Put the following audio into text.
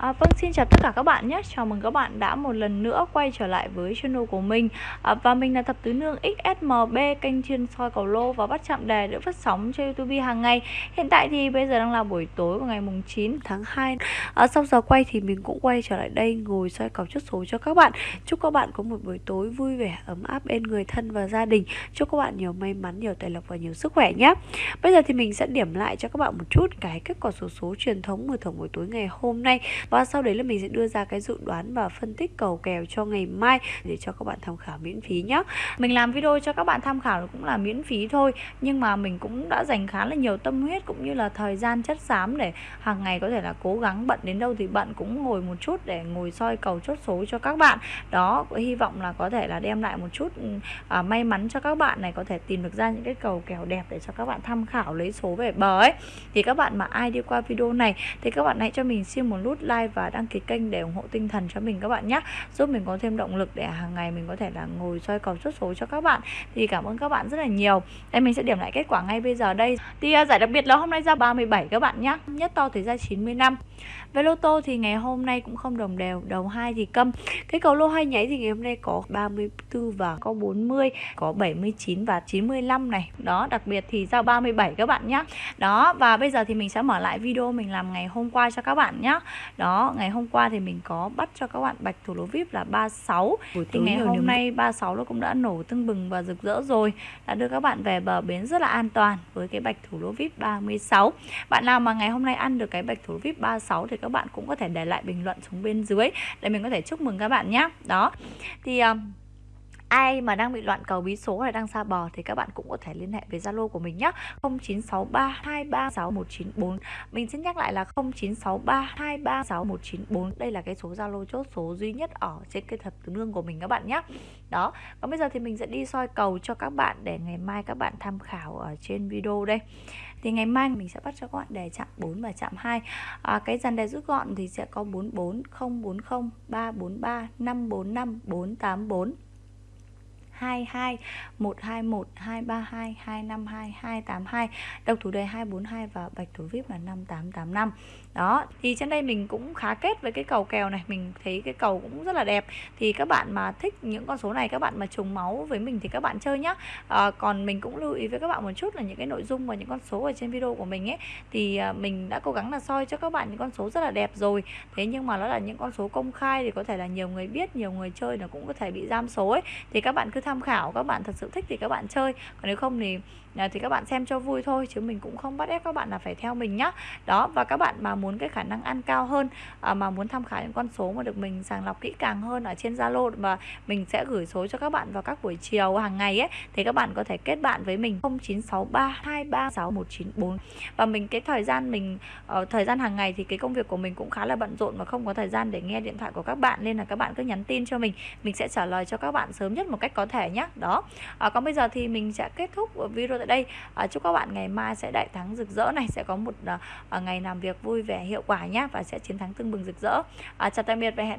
À, vâng, xin chào tất cả các bạn nhé. Chào mừng các bạn đã một lần nữa quay trở lại với channel của mình. À, Và mình là Thập Tứ Nương XSMB Kênh chuyên soi cầu lô và bắt chạm đề được phát sóng trên YouTube hàng ngày. Hiện tại thì bây giờ đang là buổi tối của ngày mùng 9 tháng 2 à, Sau giờ quay thì mình cũng quay trở lại đây ngồi soi cầu chốt số cho các bạn. Chúc các bạn có một buổi tối vui vẻ, ấm áp bên người thân và gia đình. Chúc các bạn nhiều may mắn, nhiều tài lộc và nhiều sức khỏe nhé. Bây giờ thì mình sẽ điểm lại cho các bạn một chút cái kết quả số số truyền thống mở thưởng buổi tối ngày hôm nay và sau đấy là mình sẽ đưa ra cái dự đoán và phân tích cầu kèo cho ngày mai để cho các bạn tham khảo miễn phí nhé mình làm video cho các bạn tham khảo cũng là miễn phí thôi nhưng mà mình cũng đã dành khá là nhiều tâm huyết cũng như là thời gian chất xám để hàng ngày có thể là cố gắng bận đến đâu thì bận cũng ngồi một chút để ngồi soi cầu chốt số cho các bạn. Đó hy vọng là có thể là đem lại một chút ừ, à, may mắn cho các bạn này có thể tìm được ra những cái cầu kèo đẹp để cho các bạn tham khảo lấy số về bờ ấy. Thì các bạn mà ai đi qua video này thì các bạn hãy cho mình xin một nút like like và đăng ký kênh để ủng hộ tinh thần cho mình các bạn nhé. Giúp mình có thêm động lực để hàng ngày mình có thể là ngồi soi cầu chốt số cho các bạn. Thì cảm ơn các bạn rất là nhiều. Đây, mình sẽ điểm lại kết quả ngay bây giờ đây. Thì à, giải đặc biệt là hôm nay ra 37 các bạn nhé. Nhất to thì ra 95 về lô tô thì ngày hôm nay cũng không đồng đều đầu hai thì câm. Cái cầu lô hai nháy thì ngày hôm nay có 34 và có 40 có 79 và 95 này. Đó, đặc biệt thì ra 37 các bạn nhé. Đó, và bây giờ thì mình sẽ mở lại video mình làm ngày hôm qua cho các bạn nhé. Đó ngày hôm qua thì mình có bắt cho các bạn bạch thủ lô vip là 36 Buổi thì ngày hôm nay 36 nó cũng đã nổ tưng bừng và rực rỡ rồi. Đã đưa các bạn về bờ bến rất là an toàn với cái bạch thủ lô vip 36 bạn nào mà ngày hôm nay ăn được cái bạch thủ lô vip 36 thì các bạn cũng có thể để lại bình luận xuống bên dưới để mình có thể chúc mừng các bạn nhé đó. Thì uh, ai mà đang bị loạn cầu bí số hay đang xa bò thì các bạn cũng có thể liên hệ với Zalo của mình nhé 0963236194 mình xin nhắc lại là 0963236194 đây là cái số Zalo chốt số duy nhất ở trên cái thập tứ lương của mình các bạn nhé đó còn bây giờ thì mình sẽ đi soi cầu cho các bạn để ngày mai các bạn tham khảo ở trên video đây. Thì ngày mai mình sẽ bắt cho các bạn đề chạm 4 và chạm 2 à, cái dàn đề rút gọn thì sẽ có 44 040 343 545 484 22 121 232 252 282 độc thủ đề 242 và bạch thủ vip là 5885 đó thì trên đây mình cũng khá kết với cái cầu kèo này mình thấy cái cầu cũng rất là đẹp. Thì các bạn mà thích những con số này các bạn mà trùng máu với mình thì các bạn chơi nhá. À, còn mình cũng lưu ý với các bạn một chút là những cái nội dung và những con số ở trên video của mình ấy thì ờ, mình đã cố gắng là soi cho các bạn những con số rất là đẹp rồi. Thế nhưng mà nó là những con số công khai thì có thể là nhiều người biết nhiều người chơi nó cũng có thể bị giam số ấy. Thì các bạn cứ tham tham khảo các bạn thật sự thích thì các bạn chơi. Còn nếu không thì à, thì các bạn xem cho vui thôi chứ mình cũng không bắt ép các bạn là phải theo mình nhá. Đó và các bạn mà muốn cái khả năng ăn cao hơn à, mà muốn tham khảo những con số mà được mình sàng lọc kỹ càng hơn ở trên Zalo và mình sẽ gửi số cho các bạn vào các buổi chiều hàng ngày ấy thì các bạn có thể kết bạn với mình 0963236194 và mình cái thời gian mình uh, thời gian hàng ngày thì cái công việc của mình cũng khá là bận rộn và không có thời gian để nghe điện thoại của các bạn nên là các bạn cứ nhắn tin cho mình. Mình sẽ trả lời cho các bạn sớm nhất một cách có thể thể nhé đó. À, còn bây giờ thì mình sẽ kết thúc video tại đây. À, chúc các bạn ngày mai sẽ đại thắng rực rỡ này sẽ có một à, ngày làm việc vui vẻ hiệu quả nhé và sẽ chiến thắng tưng bừng rực rỡ. À, chào tạm biệt và hẹn